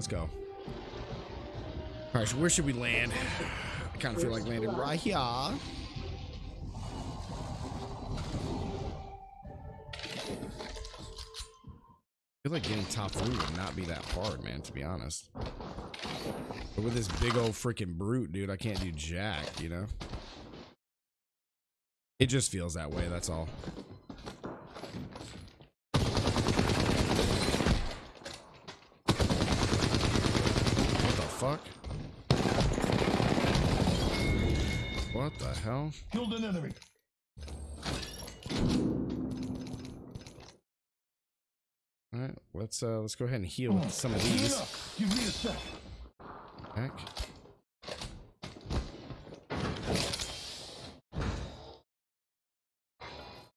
Let's go. All right, so where should we land? I kind of feel like landing right here. I feel like getting top three would not be that hard, man, to be honest. But with this big old freaking brute, dude, I can't do jack, you know? It just feels that way, that's all. What the fuck? What the hell? Killed an enemy. All right, let's uh let's go ahead and heal with some of these. Give me a sec. Heck.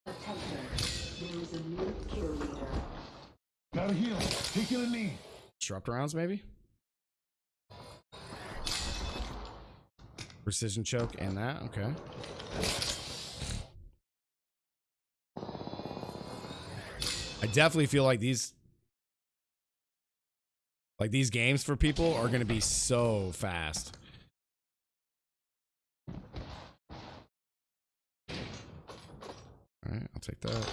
Attention. There is a new kill leader. Gotta heal. Taking a knee. Disrupt rounds, maybe? Precision choke and that, okay. I definitely feel like these like these games for people are gonna be so fast. Alright, I'll take that.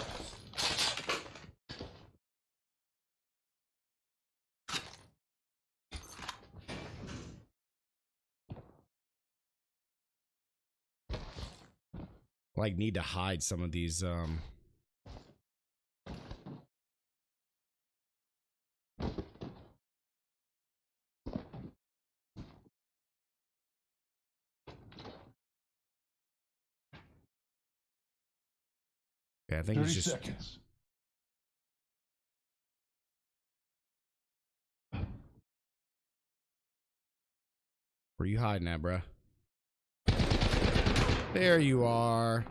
Like need to hide some of these um Yeah, I think it's just seconds. where you hiding at, bruh? There you are.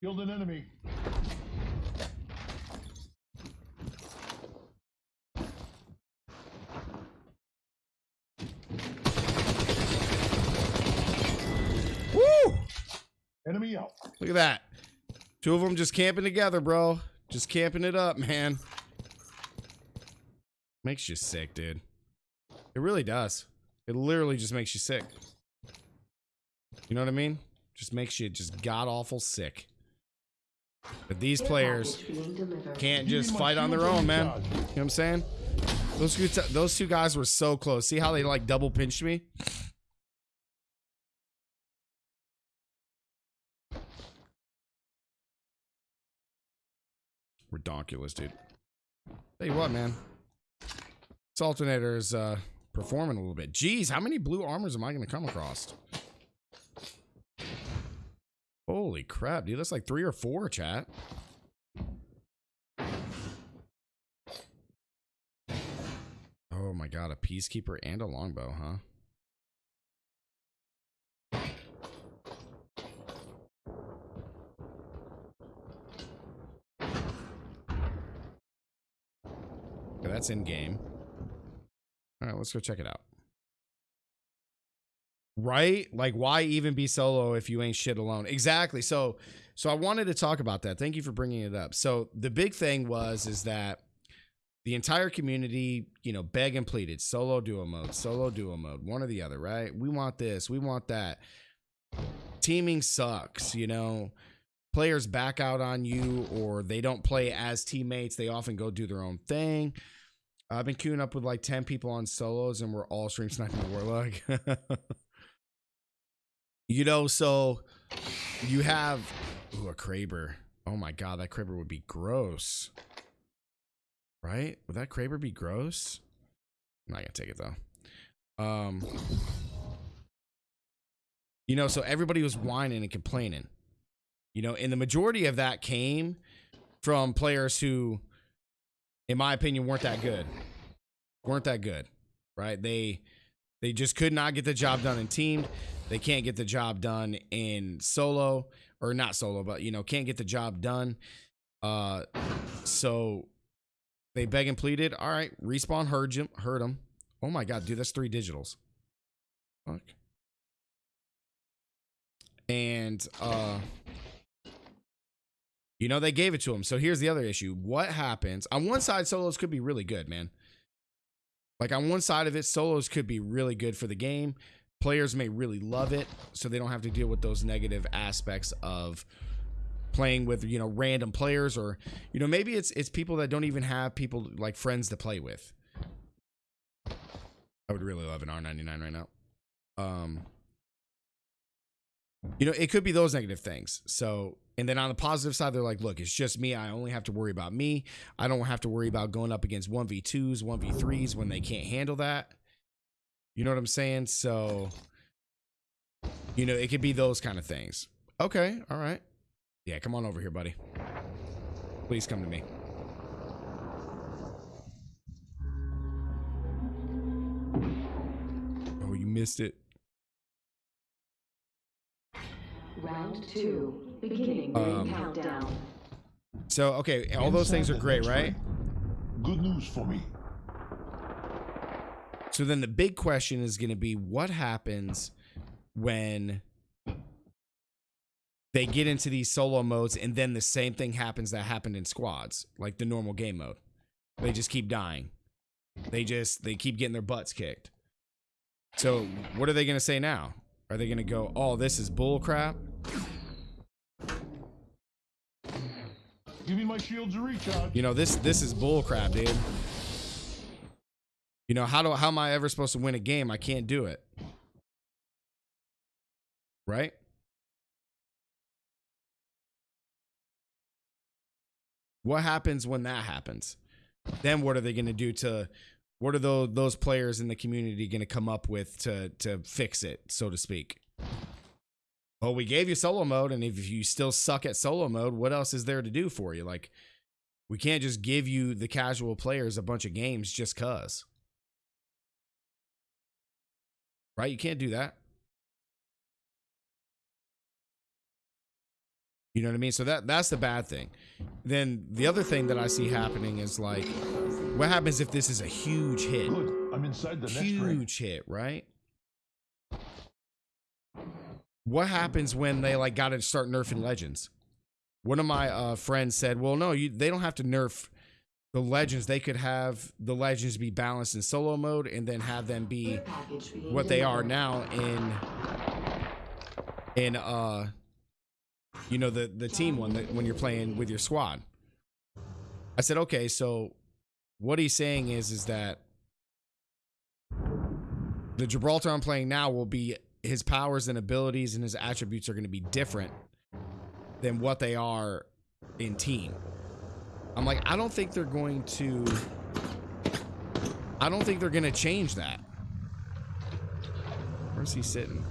Killed an enemy. Woo! Enemy out. Look at that. Two of them just camping together, bro. Just camping it up, man. Makes you sick, dude. It really does. It literally just makes you sick. You know what I mean? Just makes you just god awful sick. But these players package being delivered. can't just fight on their own, man. You know what I'm saying? Those two, those two guys were so close. See how they like double pinched me? Redonkulous, dude. Tell you what, man. This alternator is uh, performing a little bit. Jeez, how many blue armors am I going to come across? Holy crap, dude. That's like three or four, chat. Oh my god, a peacekeeper and a longbow, huh? Okay, that's in game. All right, let's go check it out. Right? Like why even be solo if you ain't shit alone? Exactly. So so I wanted to talk about that. Thank you for bringing it up. So the big thing was is that the entire community, you know, beg and pleaded solo duo mode, solo duo mode, one or the other, right? We want this, we want that. Teaming sucks, you know. Players back out on you or they don't play as teammates. They often go do their own thing. I've been queuing up with like 10 people on solos and we're all stream sniping the warlock. you know, so you have ooh, a Kraber. Oh my god, that Kraber would be gross. Right? Would that Kraber be gross? I'm not gonna take it though. Um You know, so everybody was whining and complaining. You know, and the majority of that came from players who, in my opinion, weren't that good. Weren't that good. Right? They They just could not get the job done in teamed. They can't get the job done in solo or not solo, but you know, can't get the job done. Uh, so they beg and pleaded. All right, respawn heard him. Heard him. Oh my god, dude, that's three digitals. Fuck. And uh, you know, they gave it to him. So here's the other issue. What happens? On one side, solos could be really good, man. Like on one side of it, solos could be really good for the game. Players may really love it, so they don't have to deal with those negative aspects of playing with, you know, random players or, you know, maybe it's it's people that don't even have people like friends to play with. I would really love an R99 right now. Um Mm-hmm. you know, it could be those negative things. So, and then on the positive side, they're like, look, it's just me. I only have to worry about me. I don't have to worry about going up against 1v2s, 1v3s when they can't handle that. You know what I'm saying? So, you know, it could be those kind of things. Okay. All right. Yeah. Come on over here, buddy. Please come to me. Oh, you missed it. Round two. Beginning Um, countdown. So, okay. All those things are great, right? Good news for me. So then the big question is going to be what happens when they get into these solo modes and then the same thing happens that happened in squads, like the normal game mode. They just keep dying. They just they keep getting their butts kicked. So what are they going to say now? Are they going to go, "Oh, this is bull crap"? Give me my shields to recharge. You know, this this is bull crap, dude. You know, how do how am I ever supposed to win a game? I can't do it. Right? What happens when that happens? Then what are they going to do to what are those those players in the community going to come up with to to fix it, so to speak? Oh, we gave you solo mode and if you still suck at solo mode, what else is there to do for you? Like we can't just give you the casual players a bunch of games just cuz. Right? You can't do that. You know what I mean? So that that's the bad thing. Then the other thing that I see happening is like what happens if this is a huge hit? Good. I'm inside the next. Huge hit, right? What happens when they like got to start nerfing legends? One of my uh, friends said, "Well, no, you, they don't have to nerf the legends. They could have the legends be balanced in solo mode, and then have them be Care package being what they are now in in uh you know the the team one that when you're playing with your squad i said okay so what he's saying is is that the gibraltar i'm playing now will be his powers and abilities and his attributes are going to be different than what they are in team i'm like i don't think they're going to i don't think they're going to change that Where's he sitting?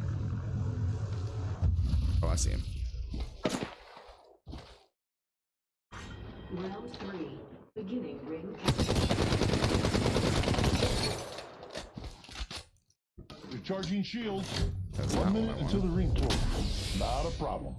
Oh, I see him. Round three. Beginning ring countdown. Recharging shields. That's One minute I until the ring closes. Not a problem.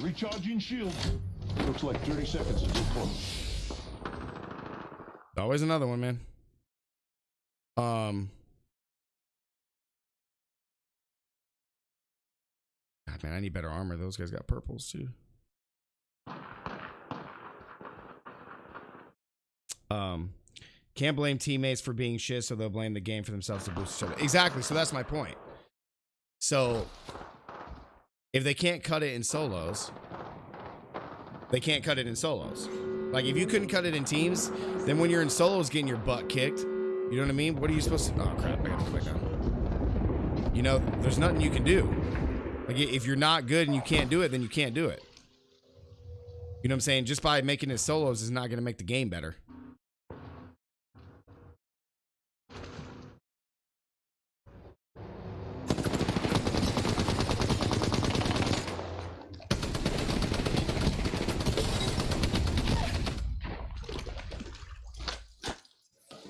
Recharging shields. Looks like 30 seconds until close. Always another one, man. Um. God, man, I need better armor. Those guys got purples too. Um, can't blame teammates for being shit, so they'll blame the game for themselves to boost each other. Exactly. So that's my point. So if they can't cut it in solos, they can't cut it in solos. Like if you couldn't cut it in teams, then when you're in solos getting your butt kicked, you know what I mean? What are you supposed to? Oh crap! I gotta go back down. You know, there's nothing you can do. Like if you're not good and you can't do it, then you can't do it. You know what I'm saying? Just by making it solos is not going to make the game better.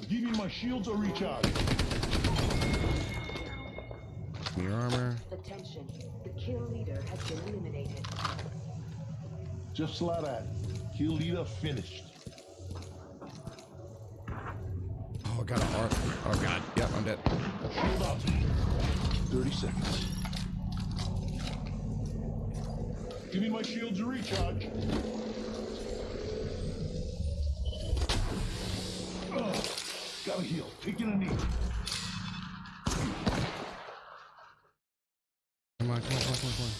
Give me my shields are recharged. Your armor. Attention. The kill leader has been eliminated. Just like that. Kill leader finished. Oh, I got a heart. Oh god. Yep, I'm dead. Shield out. 30 seconds. Give me my shields to recharge. Gotta heal. Taking a knee. Come on, come on, come on, come on, come on.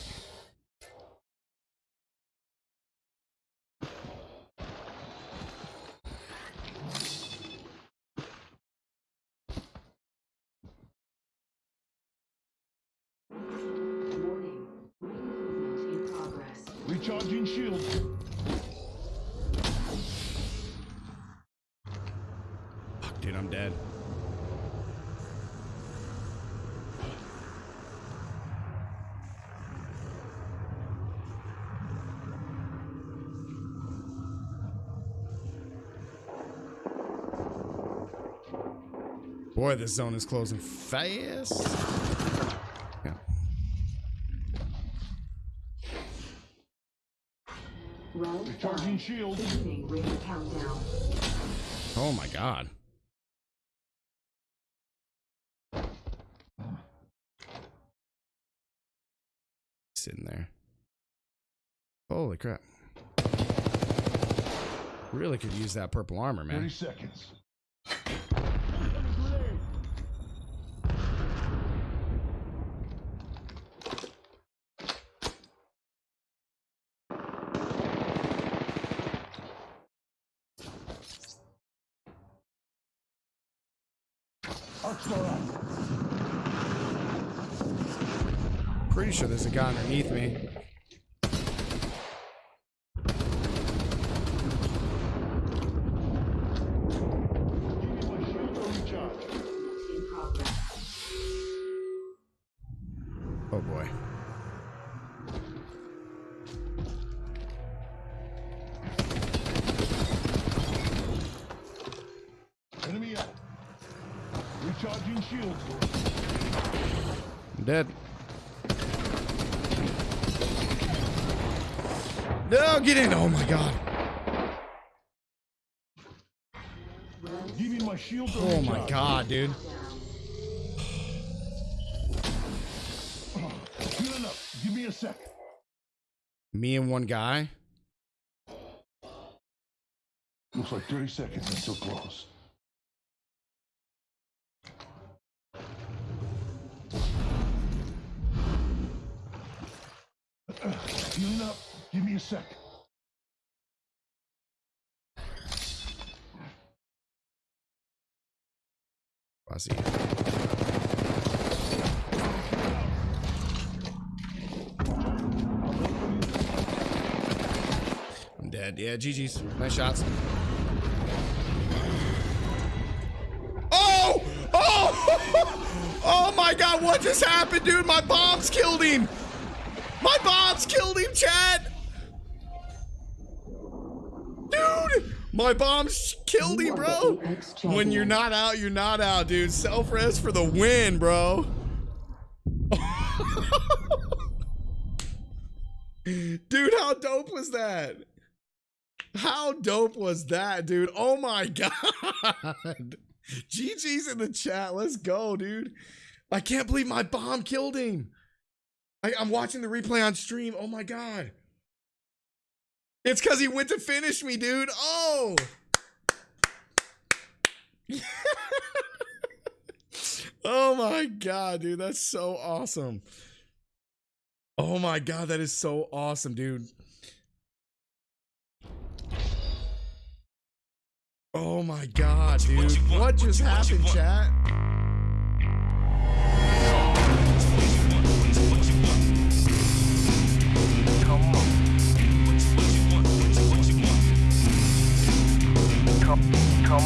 Warning. Movement in progress. Recharging shields. Dude, I'm dead. Boy, this zone is closing fast. Yeah. Round Recharging five. shields. Beginning ring countdown. Oh my god. Sitting there. Holy crap. Really could use that purple armor, 30 man. seconds. Arc star out. Pretty sure there's a guy underneath me. Give me my shields or recharge. Movement in progress. Oh boy. Enemy out. Recharging shields. I'm dead. No, get in. Oh my god. Give me my shields or Oh my god, dude. Healing up. Give me a sec. Me and one guy. Looks like 30 seconds until close. Healing up. Give me a sec. See. I'm dead. Yeah, GG's. Nice shots. Oh! Oh! Oh my god, what just happened, dude? My bombs killed him! My bombs killed him, Chad! Dude! My bombs killed him, bro! When you're not out, you're not out, dude. Self res for the win, bro. dude, how dope was that? How dope was that, dude? Oh my god. GG's in the chat. Let's go, dude. I can't believe my bomb killed him. I, I'm watching the replay on stream. Oh my god. It's because he went to finish me, dude. Oh. oh my god, dude. That's so awesome. Oh my god, that is so awesome, dude. Oh my god, dude. What just happened, chat? Come, come